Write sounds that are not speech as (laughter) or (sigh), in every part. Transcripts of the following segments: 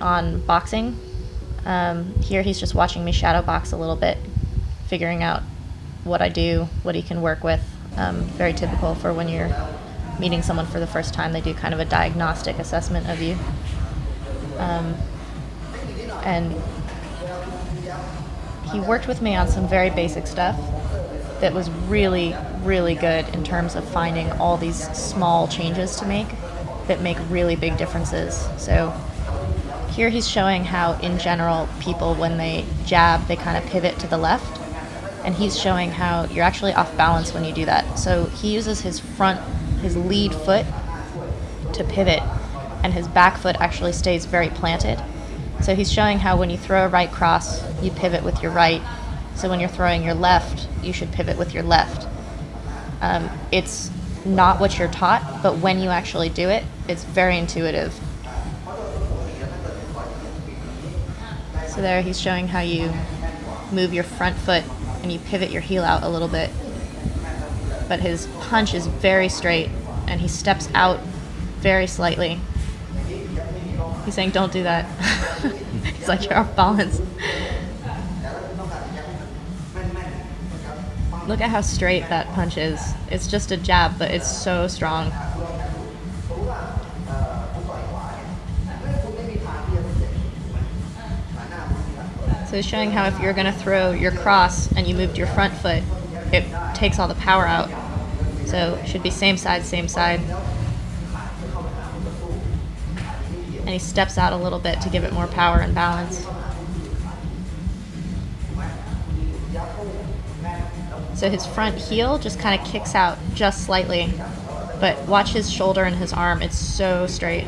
on boxing. Um, here he's just watching me shadow box a little bit, figuring out what I do, what he can work with. Um, very typical for when you're meeting someone for the first time. They do kind of a diagnostic assessment of you. Um, and he worked with me on some very basic stuff that was really, really good in terms of finding all these small changes to make that make really big differences. So here he's showing how, in general, people, when they jab, they kind of pivot to the left. And he's showing how you're actually off balance when you do that. So he uses his front, his lead foot to pivot, and his back foot actually stays very planted. So he's showing how when you throw a right cross, you pivot with your right. So when you're throwing your left, you should pivot with your left. Um, it's not what you're taught, but when you actually do it, it's very intuitive. So there he's showing how you move your front foot and you pivot your heel out a little bit. But his punch is very straight and he steps out very slightly. He's saying, don't do that. (laughs) he's like, you're off balance. Look at how straight that punch is. It's just a jab, but it's so strong. So it's showing how if you're going to throw your cross and you moved your front foot, it takes all the power out. So it should be same side, same side. And he steps out a little bit to give it more power and balance. So his front heel just kind of kicks out just slightly. But watch his shoulder and his arm, it's so straight.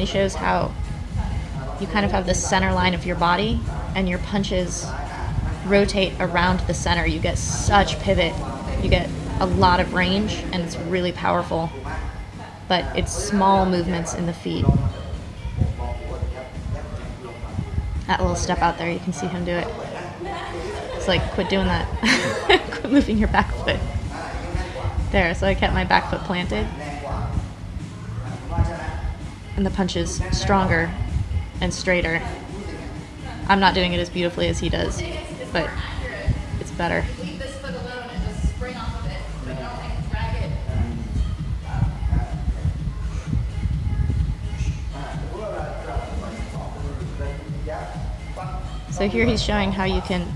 And he shows how you kind of have the center line of your body and your punches rotate around the center. You get such pivot. You get a lot of range and it's really powerful. But it's small movements in the feet. That little step out there, you can see him do it. It's like, quit doing that. (laughs) quit moving your back foot. There, so I kept my back foot planted. And the punches stronger and straighter. I'm not doing it as beautifully as he does, but it's better. So here he's showing how you can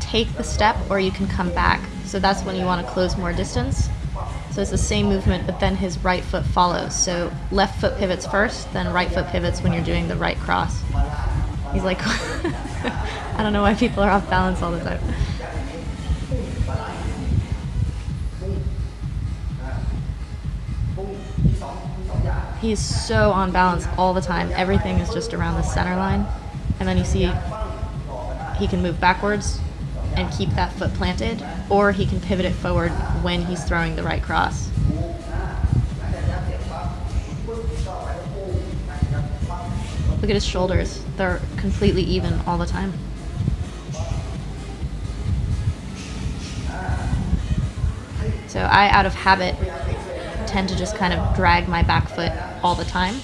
take the step or you can come back. So that's when you want to close more distance. So it's the same movement, but then his right foot follows. So left foot pivots first, then right foot pivots when you're doing the right cross. He's like, (laughs) I don't know why people are off balance all the time. He's so on balance all the time. Everything is just around the center line. And then you see he can move backwards and keep that foot planted, or he can pivot it forward when he's throwing the right cross. Look at his shoulders. They're completely even all the time. So I, out of habit, tend to just kind of drag my back foot all the time,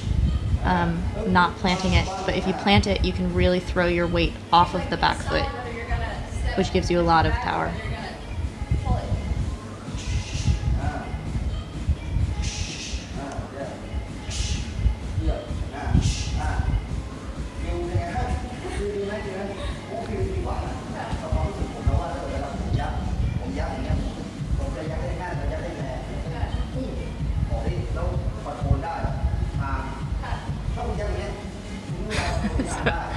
um, not planting it. But if you plant it, you can really throw your weight off of the back foot which gives you a lot of power. (laughs)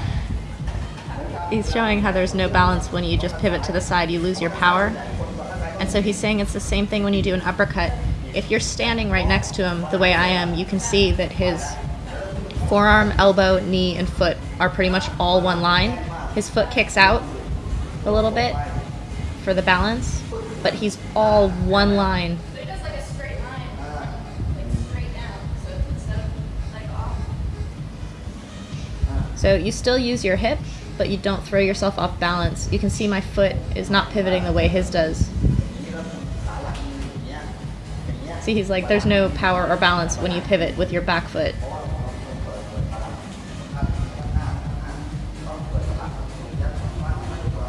he's showing how there's no balance when you just pivot to the side, you lose your power. And so he's saying it's the same thing when you do an uppercut. If you're standing right next to him the way I am, you can see that his forearm, elbow, knee, and foot are pretty much all one line. His foot kicks out a little bit for the balance, but he's all one line. So you still use your hip, but you don't throw yourself off balance. You can see my foot is not pivoting the way his does. See, he's like, there's no power or balance when you pivot with your back foot.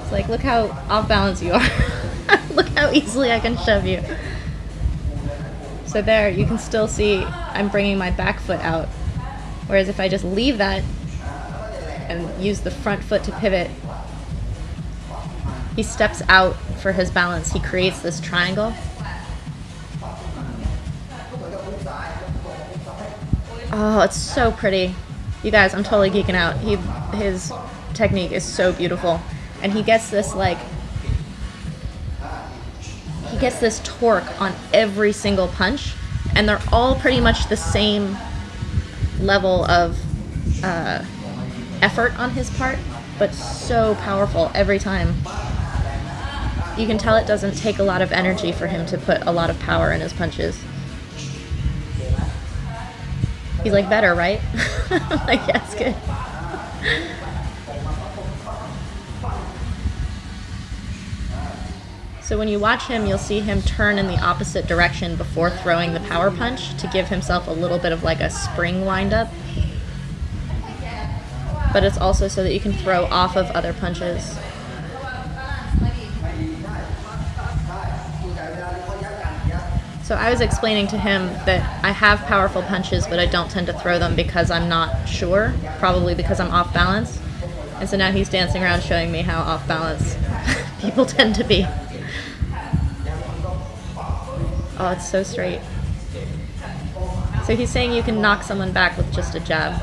It's like, look how off balance you are. (laughs) look how easily I can shove you. So there, you can still see I'm bringing my back foot out. Whereas if I just leave that and use the front foot to pivot, he steps out for his balance. He creates this triangle. Oh, it's so pretty. You guys, I'm totally geeking out. He his technique is so beautiful. And he gets this like he gets this torque on every single punch and they're all pretty much the same level of uh, effort on his part, but so powerful every time. You can tell it doesn't take a lot of energy for him to put a lot of power in his punches. He's like, better, right? (laughs) like, yes, good. So when you watch him, you'll see him turn in the opposite direction before throwing the power punch to give himself a little bit of like a spring windup. But it's also so that you can throw off of other punches. So I was explaining to him that I have powerful punches, but I don't tend to throw them because I'm not sure, probably because I'm off balance. And so now he's dancing around showing me how off balance (laughs) people tend to be. Oh, it's so straight. So he's saying you can knock someone back with just a jab.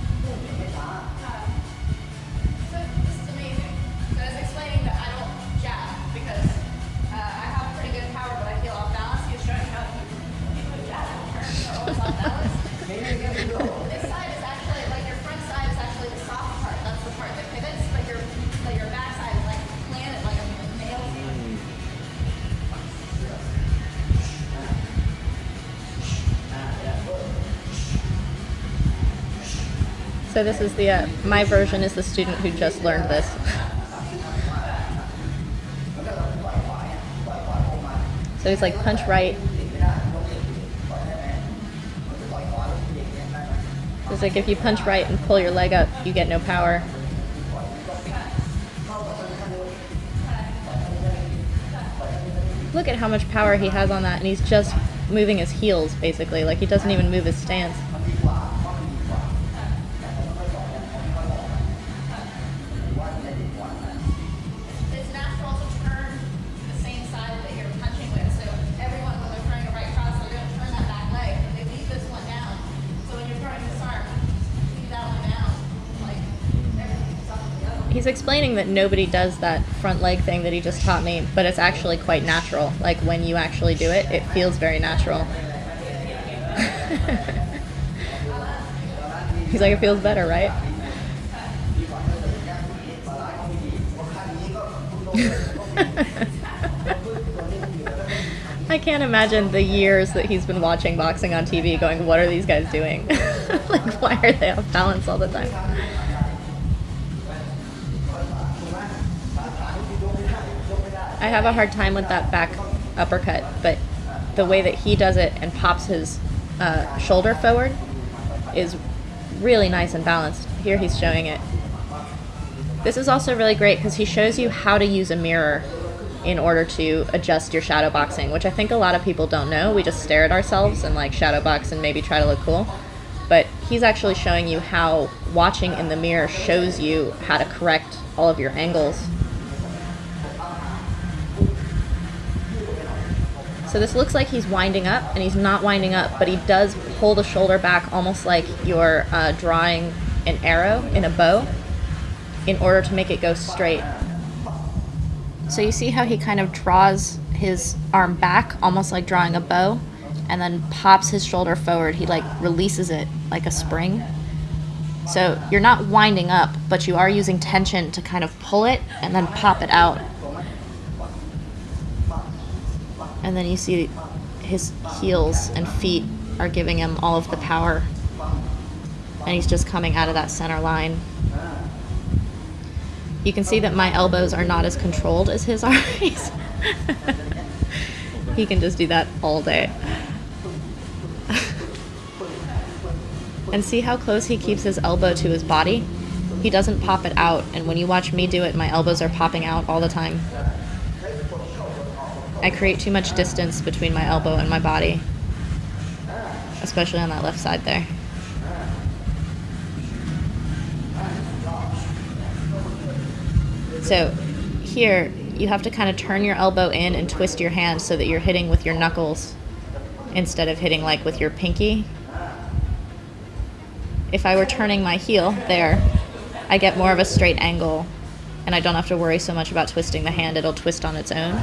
This is the, uh, my version is the student who just learned this. So he's like punch right. It's like if you punch right and pull your leg up, you get no power. Look at how much power he has on that, and he's just moving his heels, basically. Like he doesn't even move his stance. He's explaining that nobody does that front leg thing that he just taught me, but it's actually quite natural. Like when you actually do it, it feels very natural. (laughs) he's like, it feels better, right? (laughs) I can't imagine the years that he's been watching boxing on TV going, what are these guys doing? (laughs) like, why are they off balance all the time? I have a hard time with that back uppercut, but the way that he does it and pops his uh, shoulder forward is really nice and balanced. Here he's showing it. This is also really great because he shows you how to use a mirror in order to adjust your shadow boxing, which I think a lot of people don't know. We just stare at ourselves and like shadow box and maybe try to look cool. But he's actually showing you how watching in the mirror shows you how to correct all of your angles So this looks like he's winding up, and he's not winding up, but he does pull the shoulder back almost like you're uh, drawing an arrow in a bow in order to make it go straight. So you see how he kind of draws his arm back, almost like drawing a bow, and then pops his shoulder forward. He like releases it like a spring. So you're not winding up, but you are using tension to kind of pull it and then pop it out. And then you see his heels and feet are giving him all of the power. And he's just coming out of that center line. You can see that my elbows are not as controlled as his (laughs) are. he can just do that all day. (laughs) and see how close he keeps his elbow to his body? He doesn't pop it out, and when you watch me do it, my elbows are popping out all the time. I create too much distance between my elbow and my body, especially on that left side there. So here, you have to kind of turn your elbow in and twist your hand so that you're hitting with your knuckles instead of hitting like with your pinky. If I were turning my heel there, I get more of a straight angle and I don't have to worry so much about twisting the hand, it'll twist on its own.